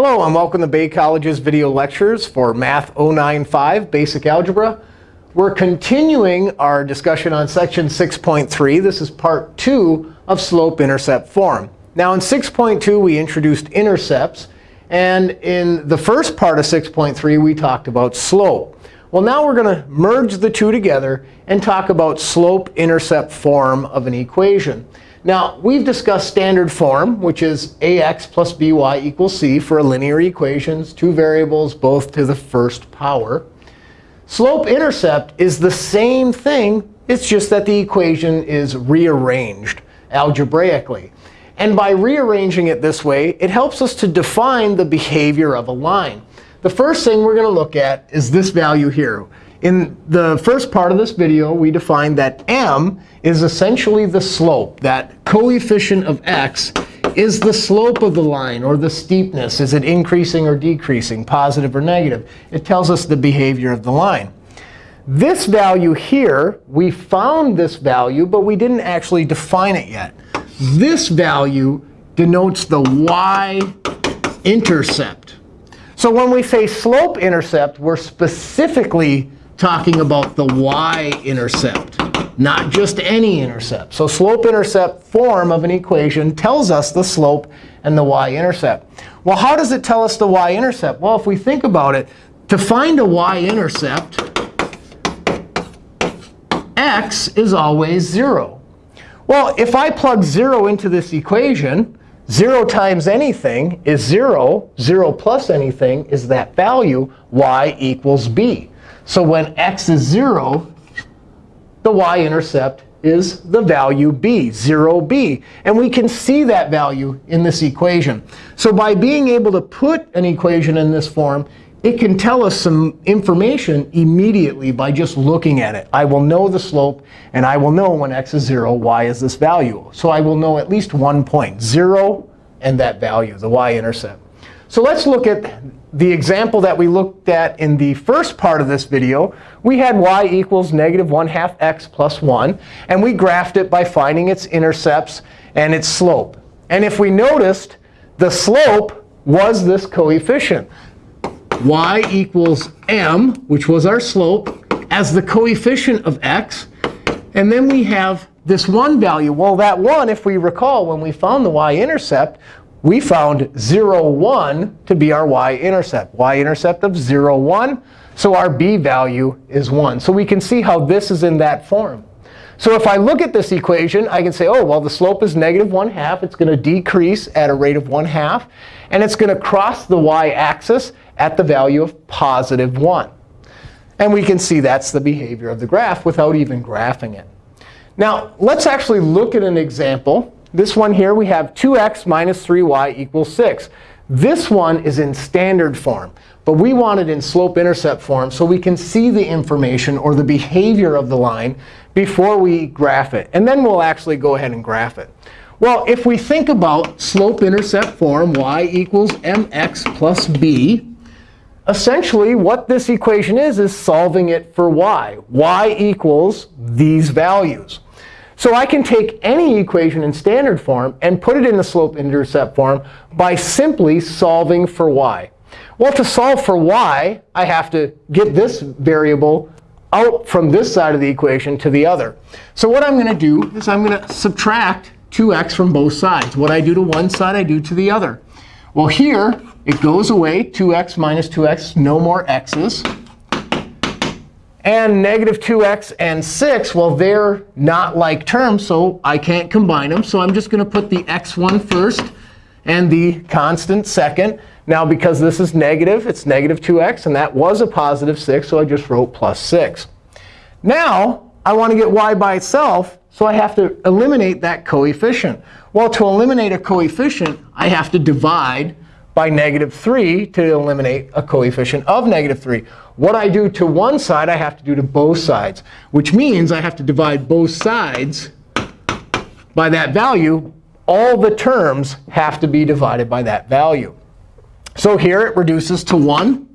Hello, and welcome to Bay College's video lectures for Math 095 Basic Algebra. We're continuing our discussion on section 6.3. This is part 2 of slope-intercept form. Now, in 6.2, we introduced intercepts. And in the first part of 6.3, we talked about slope. Well, now we're going to merge the two together and talk about slope-intercept form of an equation. Now, we've discussed standard form, which is ax plus by equals c for linear equations, two variables, both to the first power. Slope-intercept is the same thing. It's just that the equation is rearranged algebraically. And by rearranging it this way, it helps us to define the behavior of a line. The first thing we're going to look at is this value here. In the first part of this video, we defined that m is essentially the slope. That coefficient of x is the slope of the line, or the steepness. Is it increasing or decreasing, positive or negative? It tells us the behavior of the line. This value here, we found this value, but we didn't actually define it yet. This value denotes the y-intercept. So when we say slope-intercept, we're specifically talking about the y-intercept, not just any intercept. So slope-intercept form of an equation tells us the slope and the y-intercept. Well, how does it tell us the y-intercept? Well, if we think about it, to find a y-intercept, x is always 0. Well, if I plug 0 into this equation, 0 times anything is 0. 0 plus anything is that value, y equals b. So when x is 0, the y-intercept is the value b, 0b. And we can see that value in this equation. So by being able to put an equation in this form, it can tell us some information immediately by just looking at it. I will know the slope, and I will know when x is 0, y is this value. So I will know at least one point, 0 and that value, the y-intercept. So let's look at the example that we looked at in the first part of this video. We had y equals negative 1 half x plus 1. And we graphed it by finding its intercepts and its slope. And if we noticed, the slope was this coefficient. y equals m, which was our slope, as the coefficient of x. And then we have this 1 value. Well, that 1, if we recall, when we found the y-intercept, we found 0, 1 to be our y-intercept. y-intercept of 0, 1. So our b value is 1. So we can see how this is in that form. So if I look at this equation, I can say, oh, well, the slope is negative 1 half. It's going to decrease at a rate of 1 half. And it's going to cross the y-axis at the value of positive 1. And we can see that's the behavior of the graph without even graphing it. Now, let's actually look at an example this one here, we have 2x minus 3y equals 6. This one is in standard form. But we want it in slope-intercept form so we can see the information or the behavior of the line before we graph it. And then we'll actually go ahead and graph it. Well, if we think about slope-intercept form, y equals mx plus b, essentially what this equation is is solving it for y. y equals these values. So I can take any equation in standard form and put it in the slope-intercept form by simply solving for y. Well, to solve for y, I have to get this variable out from this side of the equation to the other. So what I'm going to do is I'm going to subtract 2x from both sides. What I do to one side, I do to the other. Well, here, it goes away. 2x minus 2x, no more x's. And negative 2x and 6, well, they're not like terms, so I can't combine them. So I'm just going to put the x1 first and the constant second. Now, because this is negative, it's negative 2x. And that was a positive 6, so I just wrote plus 6. Now, I want to get y by itself, so I have to eliminate that coefficient. Well, to eliminate a coefficient, I have to divide by negative 3 to eliminate a coefficient of negative 3. What I do to one side, I have to do to both sides, which means I have to divide both sides by that value. All the terms have to be divided by that value. So here it reduces to 1.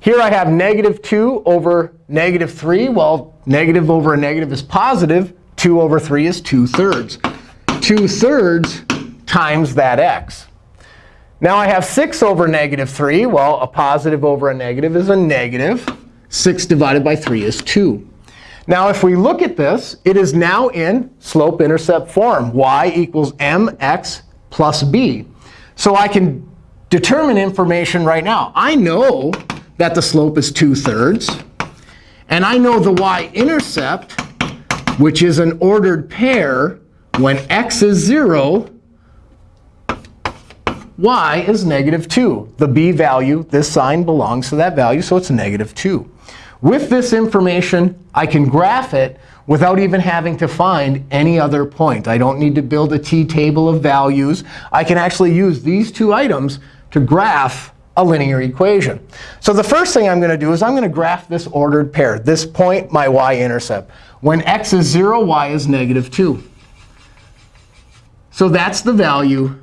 Here I have negative 2 over negative 3. Well, negative over a negative is positive. 2 over 3 is 2 thirds. 2 thirds times that x. Now I have 6 over negative 3. Well, a positive over a negative is a negative. 6 divided by 3 is 2. Now, if we look at this, it is now in slope-intercept form. y equals mx plus b. So I can determine information right now. I know that the slope is 2 thirds. And I know the y-intercept, which is an ordered pair, when x is 0, y is negative 2. The b value, this sign belongs to that value, so it's negative 2. With this information, I can graph it without even having to find any other point. I don't need to build a t-table of values. I can actually use these two items to graph a linear equation. So the first thing I'm going to do is I'm going to graph this ordered pair, this point, my y-intercept. When x is 0, y is negative 2. So that's the value,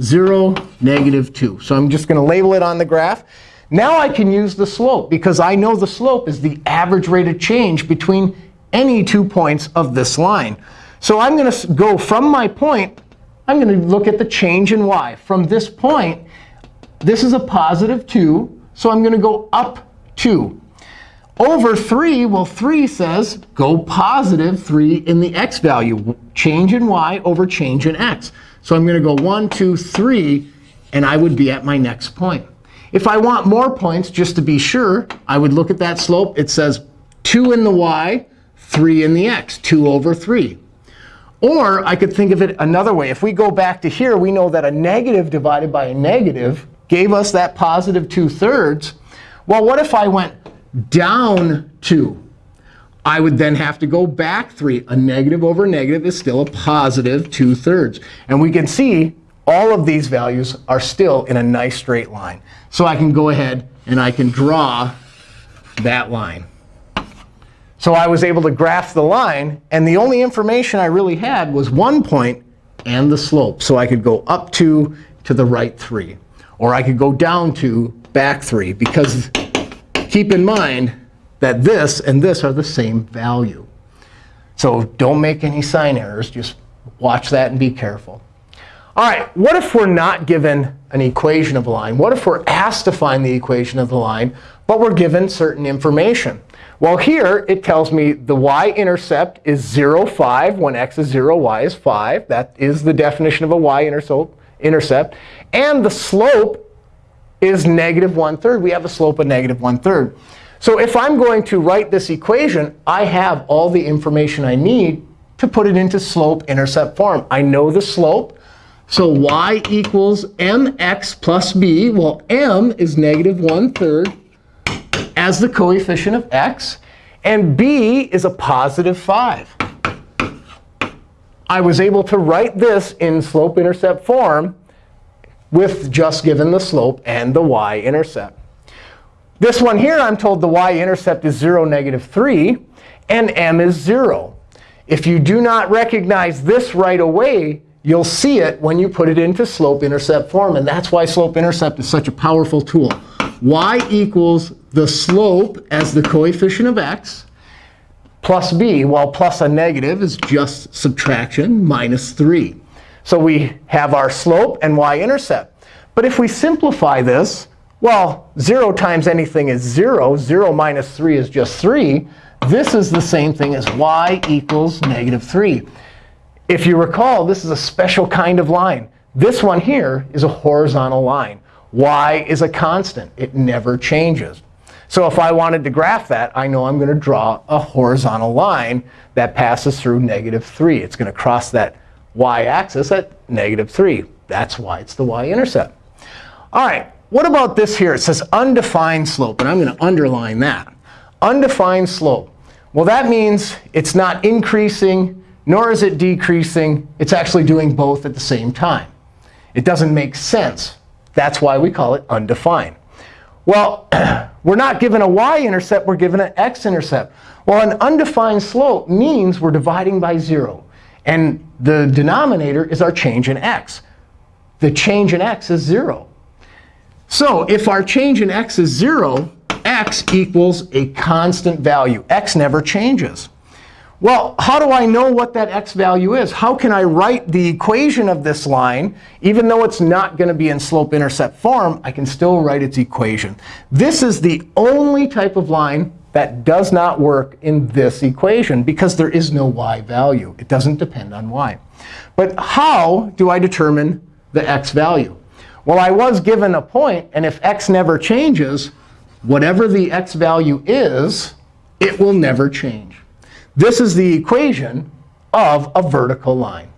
0, negative 2. So I'm just going to label it on the graph. Now I can use the slope, because I know the slope is the average rate of change between any two points of this line. So I'm going to go from my point, I'm going to look at the change in y. From this point, this is a positive 2. So I'm going to go up 2. Over 3, well, 3 says go positive 3 in the x value. Change in y over change in x. So I'm going to go 1, 2, 3, and I would be at my next point. If I want more points, just to be sure, I would look at that slope. It says 2 in the y, 3 in the x, 2 over 3. Or I could think of it another way. If we go back to here, we know that a negative divided by a negative gave us that positive 2 thirds. Well, what if I went down 2? I would then have to go back 3. A negative over negative is still a positive 2 thirds. And we can see all of these values are still in a nice straight line. So I can go ahead and I can draw that line. So I was able to graph the line. And the only information I really had was one point and the slope. So I could go up 2 to the right 3. Or I could go down 2, back 3. Because keep in mind that this and this are the same value. So don't make any sign errors. Just watch that and be careful. All right, what if we're not given an equation of a line? What if we're asked to find the equation of the line, but we're given certain information? Well, here it tells me the y-intercept is 0, 5. When x is 0, y is 5. That is the definition of a y-intercept. And the slope is negative 1 third. We have a slope of negative 1 third. So if I'm going to write this equation, I have all the information I need to put it into slope-intercept form. I know the slope. So y equals mx plus b. Well, m is negative 1 third as the coefficient of x. And b is a positive 5. I was able to write this in slope-intercept form with just given the slope and the y-intercept. This one here, I'm told the y-intercept is 0, negative 3, and m is 0. If you do not recognize this right away, You'll see it when you put it into slope-intercept form. And that's why slope-intercept is such a powerful tool. y equals the slope as the coefficient of x plus b. Well, plus a negative is just subtraction, minus 3. So we have our slope and y-intercept. But if we simplify this, well, 0 times anything is 0. 0 minus 3 is just 3. This is the same thing as y equals negative 3. If you recall, this is a special kind of line. This one here is a horizontal line. y is a constant. It never changes. So if I wanted to graph that, I know I'm going to draw a horizontal line that passes through negative 3. It's going to cross that y-axis at negative 3. That's why it's the y-intercept. All right, what about this here? It says undefined slope. And I'm going to underline that. Undefined slope. Well, that means it's not increasing nor is it decreasing. It's actually doing both at the same time. It doesn't make sense. That's why we call it undefined. Well, we're not given a y-intercept. We're given an x-intercept. Well, an undefined slope means we're dividing by 0. And the denominator is our change in x. The change in x is 0. So if our change in x is 0, x equals a constant value. x never changes. Well, how do I know what that x value is? How can I write the equation of this line? Even though it's not going to be in slope-intercept form, I can still write its equation. This is the only type of line that does not work in this equation because there is no y value. It doesn't depend on y. But how do I determine the x value? Well, I was given a point, and if x never changes, whatever the x value is, it will never change. This is the equation of a vertical line.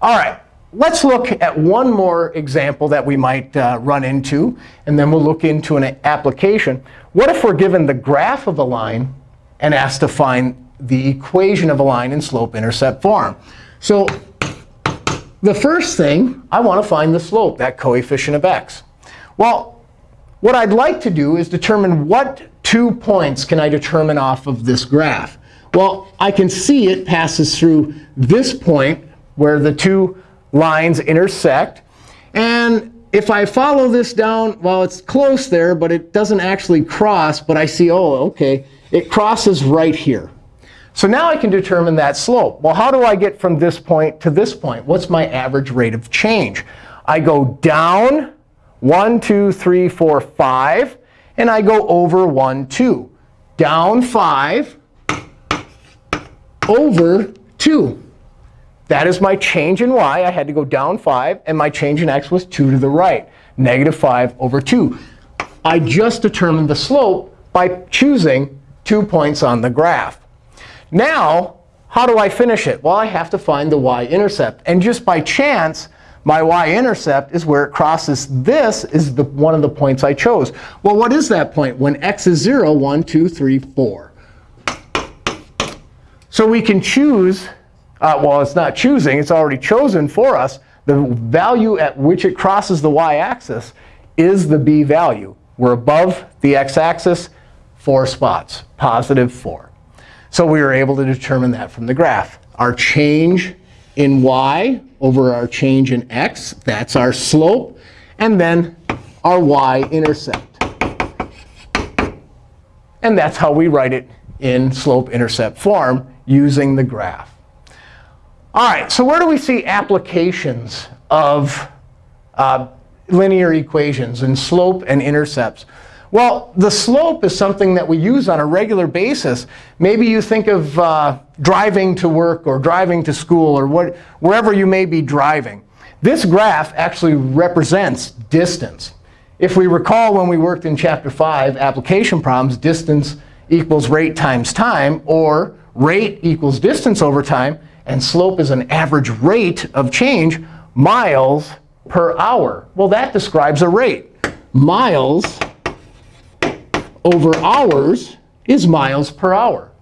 All right, let's look at one more example that we might uh, run into, and then we'll look into an application. What if we're given the graph of a line and asked to find the equation of a line in slope-intercept form? So the first thing, I want to find the slope, that coefficient of x. Well, what I'd like to do is determine what two points can I determine off of this graph. Well, I can see it passes through this point where the two lines intersect. And if I follow this down, well, it's close there, but it doesn't actually cross. But I see, oh, OK, it crosses right here. So now I can determine that slope. Well, how do I get from this point to this point? What's my average rate of change? I go down 1, 2, 3, 4, 5. And I go over 1, 2. Down 5, over 2. That is my change in y. I had to go down 5. And my change in x was 2 to the right, negative 5 over 2. I just determined the slope by choosing two points on the graph. Now, how do I finish it? Well, I have to find the y-intercept. And just by chance, my y-intercept is where it crosses this is the, one of the points I chose. Well, what is that point? When x is 0, 1, 2, 3, 4. So we can choose. Uh, well, it's not choosing. It's already chosen for us. The value at which it crosses the y-axis is the b value. We're above the x-axis, 4 spots, positive 4. So we were able to determine that from the graph. Our change in y over our change in x, that's our slope. And then our y-intercept. And that's how we write it in slope-intercept form using the graph. All right, so where do we see applications of uh, linear equations and slope and intercepts? Well, the slope is something that we use on a regular basis. Maybe you think of uh, driving to work or driving to school or what, wherever you may be driving. This graph actually represents distance. If we recall when we worked in Chapter 5, application problems, distance equals rate times time, or rate equals distance over time, and slope is an average rate of change, miles per hour. Well, that describes a rate. Miles over hours is miles per hour.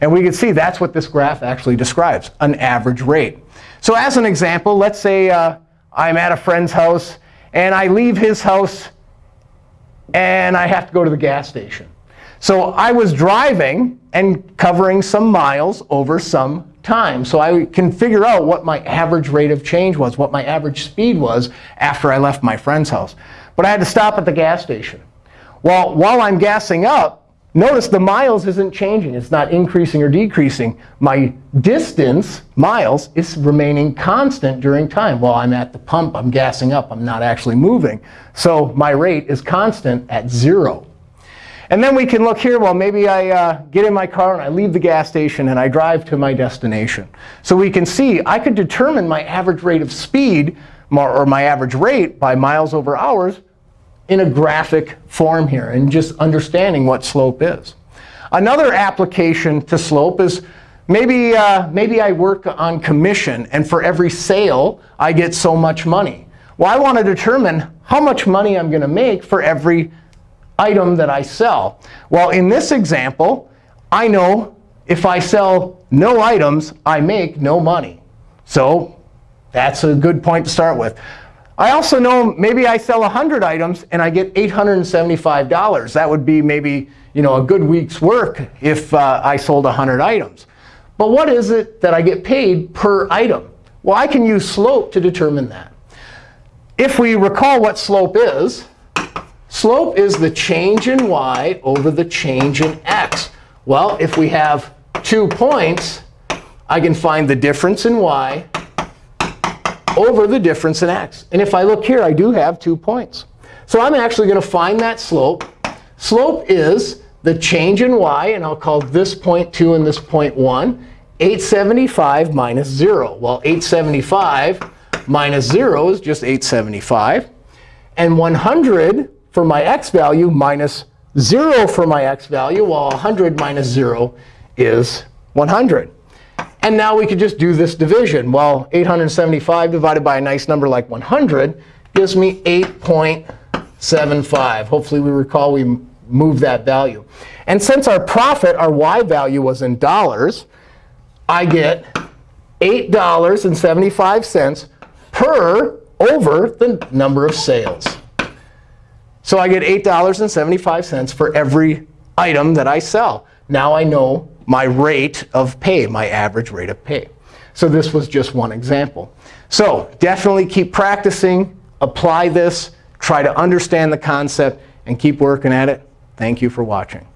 And we can see that's what this graph actually describes, an average rate. So as an example, let's say uh, I'm at a friend's house, and I leave his house, and I have to go to the gas station. So I was driving and covering some miles over some time. So I can figure out what my average rate of change was, what my average speed was after I left my friend's house. But I had to stop at the gas station. Well, while I'm gassing up, notice the miles isn't changing. It's not increasing or decreasing. My distance, miles, is remaining constant during time. While I'm at the pump, I'm gassing up. I'm not actually moving. So my rate is constant at 0. And then we can look here, well, maybe I uh, get in my car and I leave the gas station and I drive to my destination. So we can see I could determine my average rate of speed or my average rate by miles over hours in a graphic form here and just understanding what slope is. Another application to slope is maybe, uh, maybe I work on commission, and for every sale, I get so much money. Well, I want to determine how much money I'm going to make for every item that I sell. Well, in this example, I know if I sell no items, I make no money. So that's a good point to start with. I also know maybe I sell 100 items and I get $875. That would be maybe you know, a good week's work if uh, I sold 100 items. But what is it that I get paid per item? Well, I can use slope to determine that. If we recall what slope is, slope is the change in y over the change in x. Well, if we have two points, I can find the difference in y over the difference in x. And if I look here, I do have two points. So I'm actually going to find that slope. Slope is the change in y, and I'll call this point 2 and this point 1, 875 minus 0. Well, 875 minus 0 is just 875. And 100 for my x value minus 0 for my x value, while 100 minus 0 is 100. And now we could just do this division. Well, 875 divided by a nice number like 100 gives me 8.75. Hopefully, we recall we moved that value. And since our profit, our y value was in dollars, I get $8.75 per over the number of sales. So I get $8.75 for every item that I sell. Now I know my rate of pay, my average rate of pay. So this was just one example. So definitely keep practicing, apply this, try to understand the concept, and keep working at it. Thank you for watching.